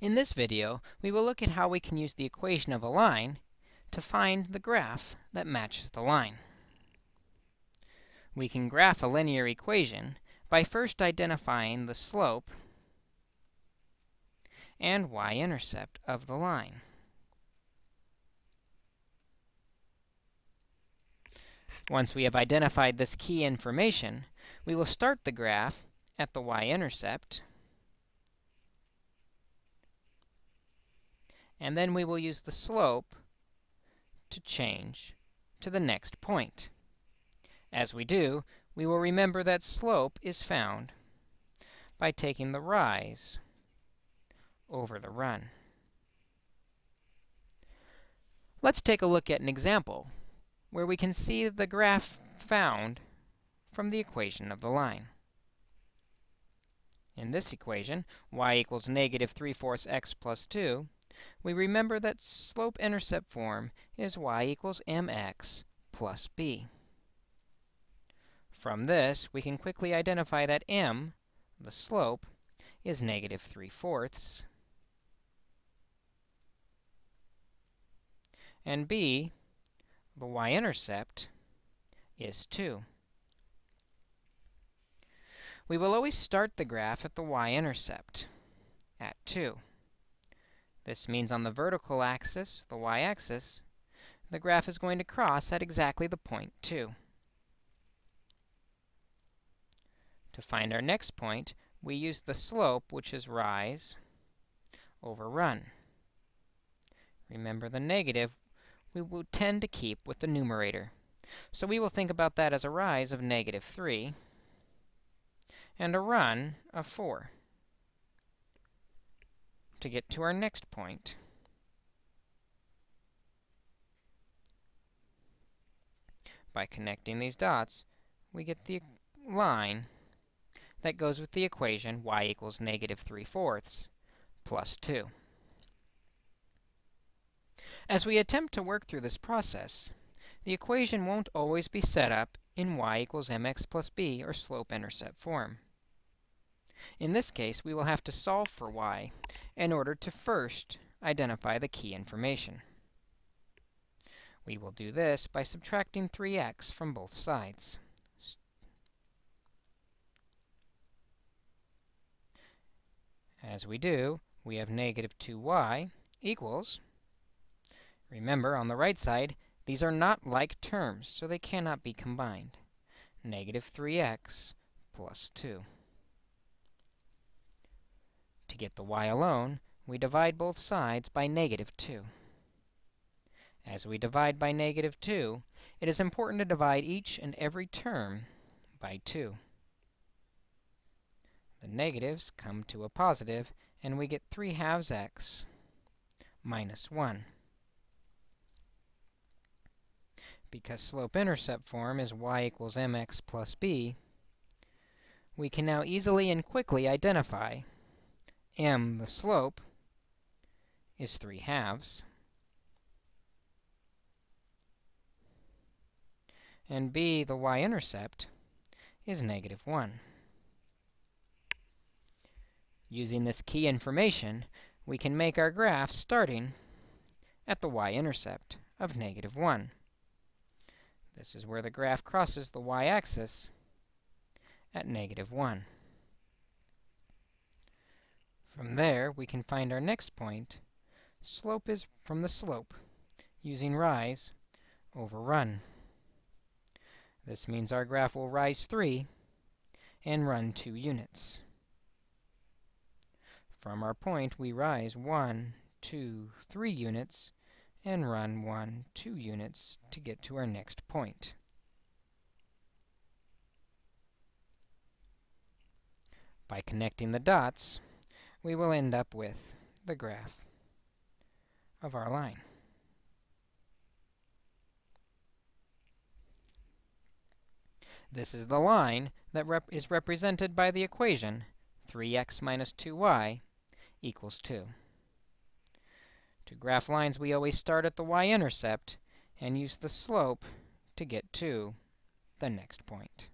In this video, we will look at how we can use the equation of a line to find the graph that matches the line. We can graph a linear equation by first identifying the slope and y-intercept of the line. Once we have identified this key information, we will start the graph at the y-intercept and then we will use the slope to change to the next point. As we do, we will remember that slope is found by taking the rise over the run. Let's take a look at an example where we can see the graph found from the equation of the line. In this equation, y equals negative 3 fourths x plus 2, we remember that slope-intercept form is y equals mx plus b. From this, we can quickly identify that m, the slope, is negative 3 fourths, and b, the y-intercept, is 2. We will always start the graph at the y-intercept, at 2. This means on the vertical axis, the y-axis, the graph is going to cross at exactly the point 2. To find our next point, we use the slope, which is rise over run. Remember, the negative we will tend to keep with the numerator. So we will think about that as a rise of negative 3 and a run of 4 to get to our next point. By connecting these dots, we get the line that goes with the equation y equals negative 3 fourths plus 2. As we attempt to work through this process, the equation won't always be set up in y equals mx plus b or slope-intercept form. In this case, we will have to solve for y in order to first identify the key information. We will do this by subtracting 3x from both sides. As we do, we have negative 2y equals, remember, on the right side, these are not like terms, so they cannot be combined, negative 3x plus 2. Get the y alone, we divide both sides by negative 2. As we divide by negative 2, it is important to divide each and every term by 2. The negatives come to a positive, and we get 3 halves x minus 1. Because slope-intercept form is y equals mx plus b, we can now easily and quickly identify m, the slope, is 3 halves. And b, the y-intercept, is negative 1. Using this key information, we can make our graph starting at the y-intercept of negative 1. This is where the graph crosses the y-axis at negative 1. From there, we can find our next point. Slope is from the slope, using rise over run. This means our graph will rise 3 and run 2 units. From our point, we rise 1, 2, 3 units, and run 1, 2 units to get to our next point. By connecting the dots, we will end up with the graph of our line. This is the line that rep is represented by the equation 3x minus 2y equals 2. To graph lines, we always start at the y-intercept and use the slope to get to the next point.